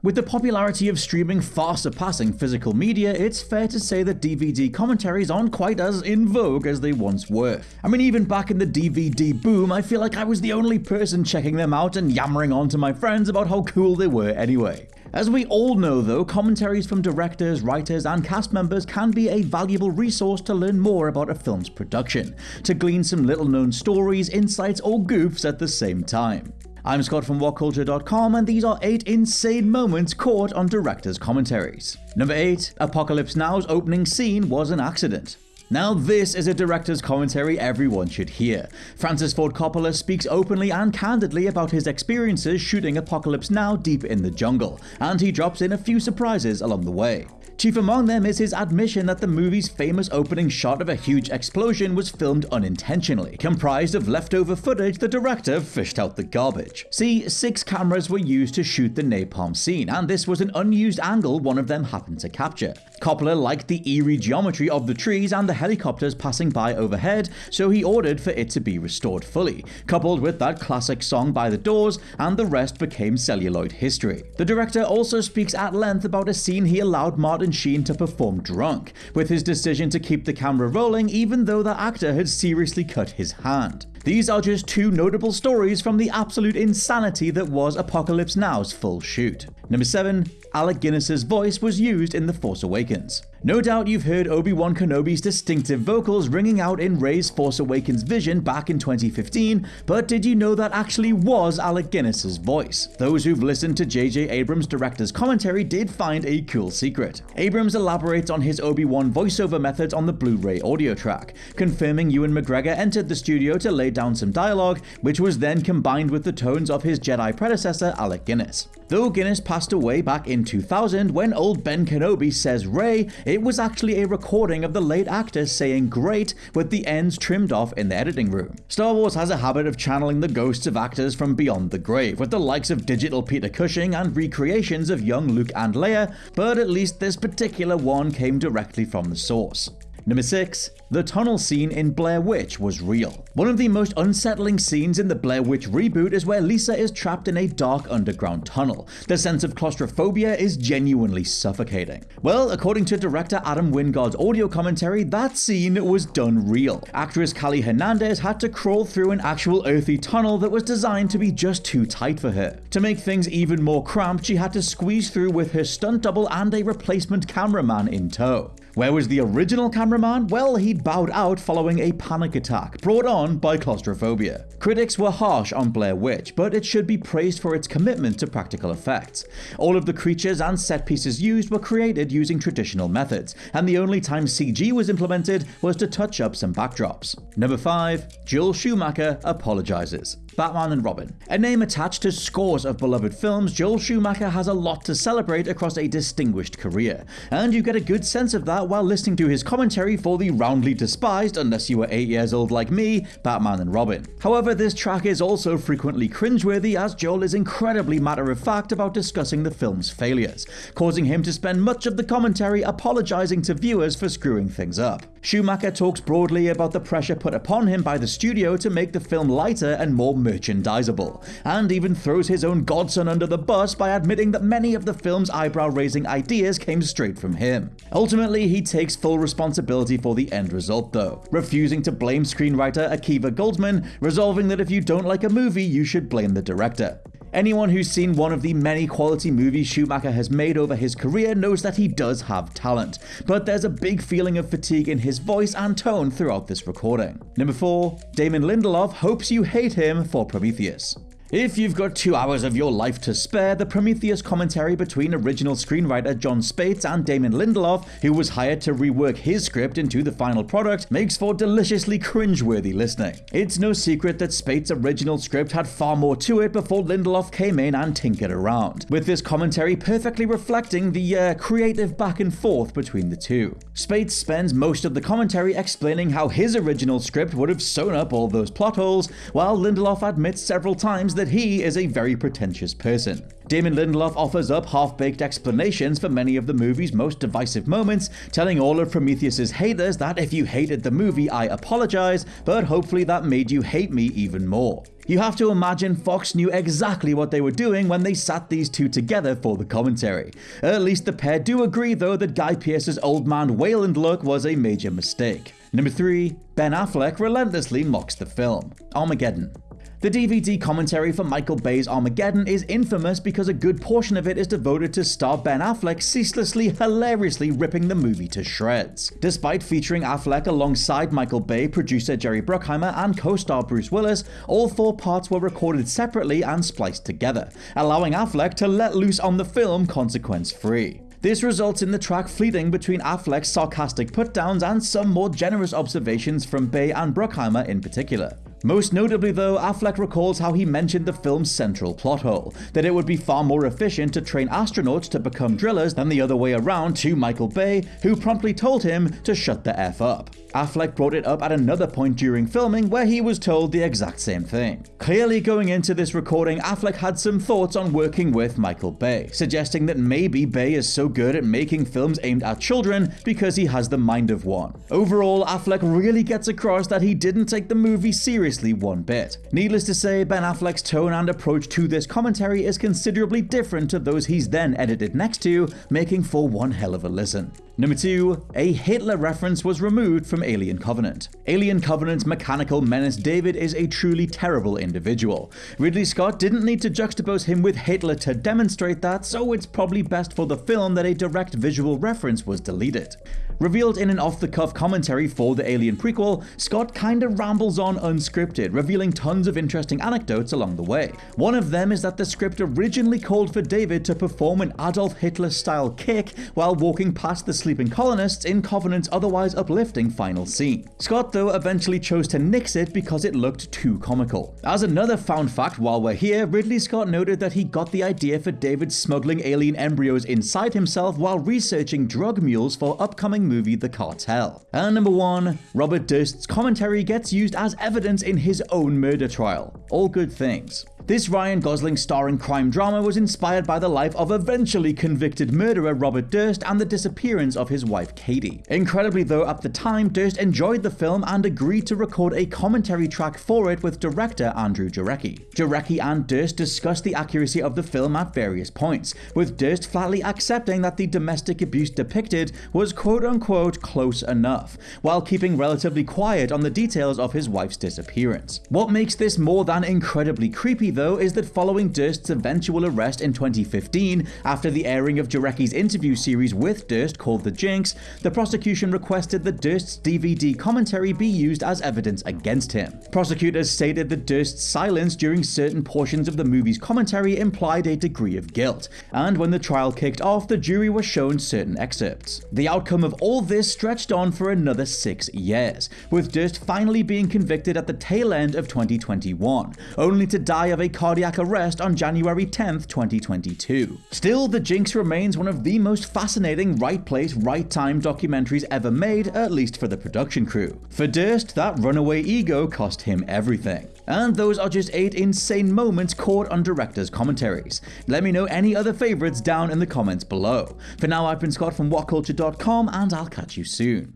With the popularity of streaming far surpassing physical media, it's fair to say that DVD commentaries aren't quite as in vogue as they once were. I mean, even back in the DVD boom, I feel like I was the only person checking them out and yammering on to my friends about how cool they were anyway. As we all know though, commentaries from directors, writers, and cast members can be a valuable resource to learn more about a film's production, to glean some little known stories, insights, or goofs at the same time. I'm Scott from WhatCulture.com, and these are 8 insane moments caught on director's commentaries. Number 8. Apocalypse Now's opening scene was an accident. Now, this is a director's commentary everyone should hear. Francis Ford Coppola speaks openly and candidly about his experiences shooting Apocalypse Now deep in the jungle, and he drops in a few surprises along the way. Chief among them is his admission that the movie's famous opening shot of a huge explosion was filmed unintentionally, comprised of leftover footage the director fished out the garbage. See, six cameras were used to shoot the napalm scene, and this was an unused angle one of them happened to capture. Coppola liked the eerie geometry of the trees and the helicopters passing by overhead, so he ordered for it to be restored fully, coupled with that classic song by the Doors, and the rest became celluloid history. The director also speaks at length about a scene he allowed Martin Sheen to perform drunk, with his decision to keep the camera rolling even though the actor had seriously cut his hand. These are just two notable stories from the absolute insanity that was Apocalypse Now's full shoot. Number 7. Alec Guinness's voice was used in The Force Awakens. No doubt you've heard Obi-Wan Kenobi's distinctive vocals ringing out in Rey's Force Awakens vision back in 2015, but did you know that actually was Alec Guinness's voice? Those who've listened to J.J. Abrams' director's commentary did find a cool secret. Abrams elaborates on his Obi-Wan voiceover methods on the Blu-ray audio track, confirming Ewan McGregor entered the studio to lay down some dialogue, which was then combined with the tones of his Jedi predecessor Alec Guinness. Though Guinness passed away back in 2000 when old Ben Kenobi says Rey, it was actually a recording of the late actor saying great with the ends trimmed off in the editing room. Star Wars has a habit of channeling the ghosts of actors from beyond the grave, with the likes of digital Peter Cushing and recreations of young Luke and Leia, but at least this particular one came directly from the source. Number 6. The tunnel scene in Blair Witch was real. One of the most unsettling scenes in the Blair Witch reboot is where Lisa is trapped in a dark underground tunnel. The sense of claustrophobia is genuinely suffocating. Well, according to director Adam Wingard's audio commentary, that scene was done real. Actress Callie Hernandez had to crawl through an actual earthy tunnel that was designed to be just too tight for her. To make things even more cramped, she had to squeeze through with her stunt double and a replacement cameraman in tow. Where was the original cameraman? Well, he'd bowed out following a panic attack brought on by claustrophobia. Critics were harsh on Blair Witch, but it should be praised for its commitment to practical effects. All of the creatures and set pieces used were created using traditional methods, and the only time CG was implemented was to touch up some backdrops. Number 5. Joel Schumacher apologizes. Batman and Robin. A name attached to scores of beloved films, Joel Schumacher has a lot to celebrate across a distinguished career, and you get a good sense of that while listening to his commentary for the roundly despised, unless you were 8 years old like me, Batman and Robin. However, this track is also frequently cringeworthy as Joel is incredibly matter of fact about discussing the film's failures, causing him to spend much of the commentary apologizing to viewers for screwing things up. Schumacher talks broadly about the pressure put upon him by the studio to make the film lighter and more merchandisable, and even throws his own godson under the bus by admitting that many of the film's eyebrow raising ideas came straight from him. Ultimately, he takes full responsibility for the end result, though, refusing to blame screenwriter Akiva Goldsman, resolving that if you don't like a movie, you should blame the director. Anyone who's seen one of the many quality movies Schumacher has made over his career knows that he does have talent, but there's a big feeling of fatigue in his voice and tone throughout this recording. Number 4. Damon Lindelof hopes you hate him for Prometheus. If you've got two hours of your life to spare, the Prometheus commentary between original screenwriter Jon Spaihts and Damon Lindelof, who was hired to rework his script into the final product, makes for deliciously cringeworthy listening. It's no secret that Spaihts' original script had far more to it before Lindelof came in and tinkered around, with this commentary perfectly reflecting the uh, creative back and forth between the two. Spaihts spends most of the commentary explaining how his original script would have sewn up all those plot holes, while Lindelof admits several times that he is a very pretentious person. Damon Lindelof offers up half-baked explanations for many of the movie's most divisive moments, telling all of Prometheus's haters that if you hated the movie, I apologize, but hopefully that made you hate me even more. You have to imagine Fox knew exactly what they were doing when they sat these two together for the commentary. At least the pair do agree though that Guy Pearce's old man Weyland look was a major mistake. Number 3. Ben Affleck relentlessly mocks the film. Armageddon. The DVD commentary for Michael Bay's Armageddon is infamous because a good portion of it is devoted to star Ben Affleck ceaselessly, hilariously ripping the movie to shreds. Despite featuring Affleck alongside Michael Bay, producer Jerry Bruckheimer, and co-star Bruce Willis, all four parts were recorded separately and spliced together, allowing Affleck to let loose on the film consequence-free. This results in the track fleeting between Affleck's sarcastic put-downs and some more generous observations from Bay and Bruckheimer in particular. Most notably though, Affleck recalls how he mentioned the film's central plot hole, that it would be far more efficient to train astronauts to become drillers than the other way around to Michael Bay, who promptly told him to shut the F up. Affleck brought it up at another point during filming where he was told the exact same thing. Clearly going into this recording, Affleck had some thoughts on working with Michael Bay, suggesting that maybe Bay is so good at making films aimed at children because he has the mind of one. Overall, Affleck really gets across that he didn't take the movie seriously one bit. Needless to say, Ben Affleck's tone and approach to this commentary is considerably different to those he's then edited next to, making for one hell of a listen. Number 2. A Hitler reference was removed from Alien Covenant. Alien Covenant's mechanical menace David is a truly terrible individual. Ridley Scott didn't need to juxtapose him with Hitler to demonstrate that, so it's probably best for the film that a direct visual reference was deleted. Revealed in an off-the-cuff commentary for the Alien prequel, Scott kinda rambles on unscripted, revealing tons of interesting anecdotes along the way. One of them is that the script originally called for David to perform an Adolf Hitler-style kick while walking past the sleeping colonists in Covenant's otherwise uplifting final scene. Scott though eventually chose to nix it because it looked too comical. As another found fact while we're here, Ridley Scott noted that he got the idea for David smuggling alien embryos inside himself while researching drug mules for upcoming movie The Cartel. And number 1. Robert Durst's commentary gets used as evidence in his own murder trial. All good things. This Ryan Gosling starring crime drama was inspired by the life of eventually convicted murderer Robert Durst and the disappearance of his wife Katie. Incredibly though, at the time, Durst enjoyed the film and agreed to record a commentary track for it with director Andrew Jarecki. Jarecki and Durst discussed the accuracy of the film at various points, with Durst flatly accepting that the domestic abuse depicted was quote-unquote close enough, while keeping relatively quiet on the details of his wife's disappearance. What makes this more than incredibly creepy though is that following Durst's eventual arrest in 2015, after the airing of Jarecki's interview series with Durst called The Jinx, the prosecution requested that Durst's DVD commentary be used as evidence against him. Prosecutors stated that Durst's silence during certain portions of the movie's commentary implied a degree of guilt, and when the trial kicked off, the jury was shown certain excerpts. The outcome of all this stretched on for another six years, with Durst finally being convicted at the tail end of 2021, only to die of cardiac arrest on January 10, 2022. Still, The Jinx remains one of the most fascinating right place, right time documentaries ever made, at least for the production crew. For Durst, that runaway ego cost him everything. And those are just 8 insane moments caught on director's commentaries. Let me know any other favourites down in the comments below. For now, I've been Scott from WhatCulture.com, and I'll catch you soon.